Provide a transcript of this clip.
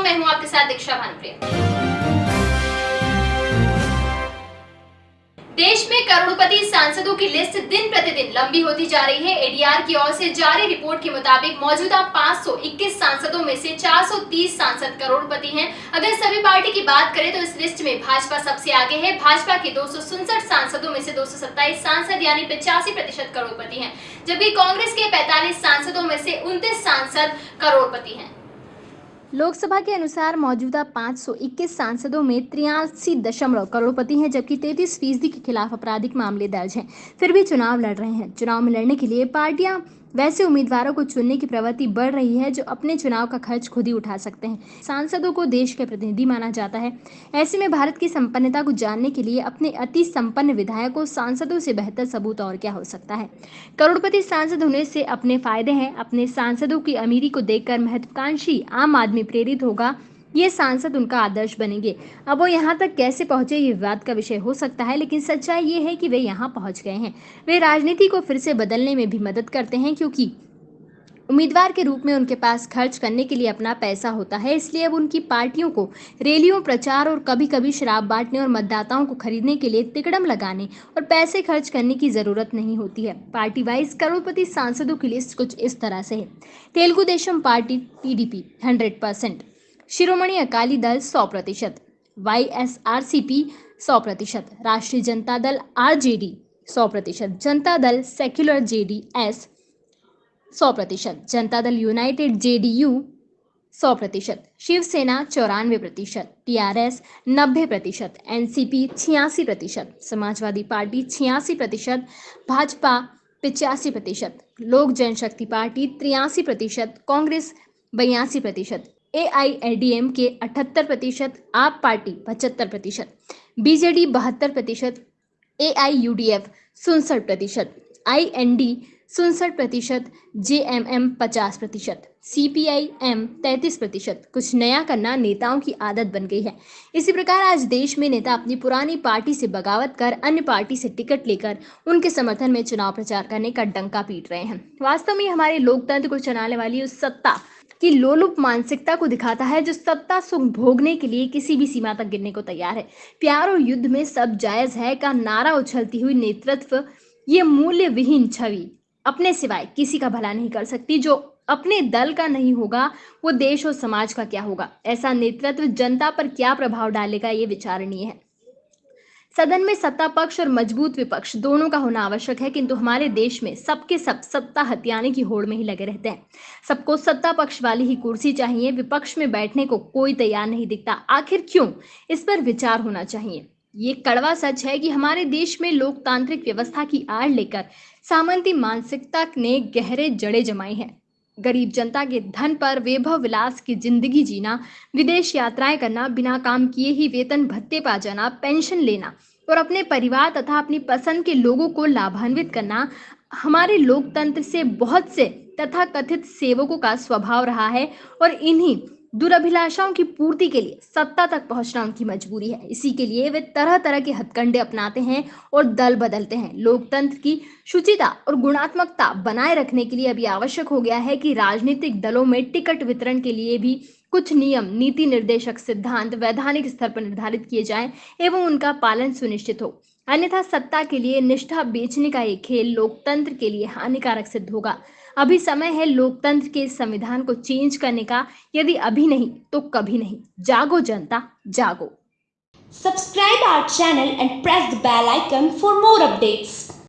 में हूँ आपके साथ दीक्षा भानुप्रिया। देश में करोड़पति सांसदों की लिस्ट दिन प्रतिदिन लंबी होती जा रही है। एडीआर की ओर से जारी रिपोर्ट के मुताबिक मौजूदा 521 सांसदों में से 430 सांसद करोड़पति हैं। अगर सभी पार्टी की बात करें तो इस लिस्ट में भाजपा सबसे आगे है। भाजपा के दो सांसदों में से दो सौ सत्ताईस सांसद यानी पिचासी प्रतिशत करोड़पति है। जबकि कांग्रेस के पैतालीस सांसदों में से उनतीस सांसद करोड़पति है। लोकसभा के अनुसार मौजूदा 521 सांसदों में तिरासी दशमलव करोड़पति हैं, जबकि 33 फ़ीसदी के खिलाफ आपराधिक मामले दर्ज हैं। फिर भी चुनाव लड़ रहे हैं। चुनाव में लड़ने के लिए पार्टियाँ वैसे उम्मीदवारों को चुनने की प्रवृत्ति बढ़ रही है, जो अपने चुनाव का खर्च खुद ही उठा सकते हैं। सांसदों को देश के प्रतिनिधि माना जाता है। ऐसे में भारत की संपन्नता को जानने के लिए अपने अति संपन्न विधायकों, सांसदों से बेहतर सबूत और क्या हो सकता है? करोड़पति सांसद होने से अपने फ़ायदे हैं। अपने सांसदों की अमीरी को देखकर महत्वाकांक्षी आम आदमी प्रेरित होगा। ये सांसद उनका आदर्श बनेंगे। अब वो यहाँ तक कैसे पहुँचे, ये विवाद का विषय हो सकता है, लेकिन सच्चाई ये है कि वे यहाँ पहुँच गए हैं। वे राजनीति को फिर से बदलने में भी मदद करते हैं, क्योंकि उम्मीदवार के रूप में उनके पास खर्च करने के लिए अपना पैसा होता है, इसलिए अब उनकी पार्टियों को रैलियों, प्रचार और कभी कभी शराब बांटने और मतदाताओं को खरीदने के लिए तिकड़म लगाने और पैसे खर्च करने की ज़रूरत नहीं होती है। पार्टी वाइज करोड़पति सांसदों की लिस्ट कुछ इस तरह से है। Telugu Desam party TDP hundred percent Shiromani Akali Dal सौ प्रतिशत, Y S R C P सौ प्रतिशत, राष्ट्रीय Janata Dal R J D सौ प्रतिशत, जनता दल सेक्युलर जे डी एस सौ प्रतिशत, Janata Dal United J D you सौ प्रतिशत, शिवसेना चौरानवे प्रतिशत, टी आर एस नब्बे प्रतिशत, एन सी पी छियासी प्रतिशत, समाजवादी पार्टी छियासी प्रतिशत, भाजपा पिचासी प्रतिशत, लोक जनशक्ति पार्टी तिरासी प्रतिशत, कांग्रेस बयासी प्रतिशत A I L D M K अठहत्तर प्रतिशत आप पार्टी पचहत्तर प्रतिशत बीजेडी बहत्तर प्रतिशत A I U D F सुनसठ प्रतिशत आई एन डी सुनसठ प्रतिशत जे एम एम पचास प्रतिशत सी पी आई एम तैंतीस प्रतिशत। कुछ नया करना नेताओं की आदत बन गई है। इसी प्रकार आज देश में नेता अपनी पुरानी पार्टी से बगावत कर, अन्य पार्टी से टिकट लेकर उनके समर्थन में चुनाव प्रचार करने का डंका पीट रहे हैं। वास्तव में हमारे लोकतंत्र को चलाने वाली उस सत्ता की लोलुप मानसिकता को दिखाता है जो सत्ता सुख भोगने के लिए किसी भी सीमा तक गिरने को तैयार है। प्यार और युद्ध में सब जायज़ है का नारा उछलती हुई नेतृत्व, ये मूल्य विहीन छवि, अपने सिवाय किसी का भला नहीं कर सकती। जो अपने दल का नहीं होगा, वो देश और समाज का क्या होगा? ऐसा नेतृत्व जनता पर क्या प्रभाव डालेगा, ये विचारणीय है। सदन में सत्ता पक्ष और मज़बूत विपक्ष, दोनों का होना आवश्यक है, किंतु हमारे देश में सबके सब सत्ता हथियाने की होड़ में ही लगे रहते हैं। सबको सत्ता पक्ष वाली ही कुर्सी चाहिए, विपक्ष में बैठने को कोई तैयार नहीं दिखता। आखिर क्यों? इस पर विचार होना चाहिए। ये कड़वा सच है कि हमारे देश में लोकतांत्रिक व्यवस्था की आड़ लेकर सामंती मानसिकता ने गहरे जड़े जमाए हैं। गरीब जनता के धन पर वैभव विलास की ज़िंदगी जीना, विदेश यात्राएँ करना, बिना काम किए ही वेतन भत्ते पा जाना, पेंशन लेना और अपने परिवार तथा अपनी पसंद के लोगों को लाभान्वित करना हमारे लोकतंत्र से बहुत से तथा कथित सेवकों का स्वभाव रहा है और इन्हीं दुराभिलाषाओं की पूर्ति के लिए सत्ता तक पहुँचना उनकी मजबूरी है। इसी के लिए वे तरह तरह के हथकंडे अपनाते हैं और दल बदलते हैं। लोकतंत्र की शुचिता और गुणात्मकता बनाए रखने के लिए अभी आवश्यक हो गया है कि राजनीतिक दलों में टिकट वितरण के लिए भी कुछ नियम, नीति निर्देशक सिद्धांत वैधानिक स्तर पर निर्धारित किए जाएँ एवं उनका पालन सुनिश्चित हो। अन्यथा सत्ता के लिए निष्ठा बेचने का ये खेल लोकतंत्र के लिए हानिकारक सिद्ध होगा। अभी समय है लोकतंत्र के संविधान को चेंज करने का। यदि अभी नहीं तो कभी नहीं। जागो जनता, जागो। Subscribe our channel and press the bell icon for more updates.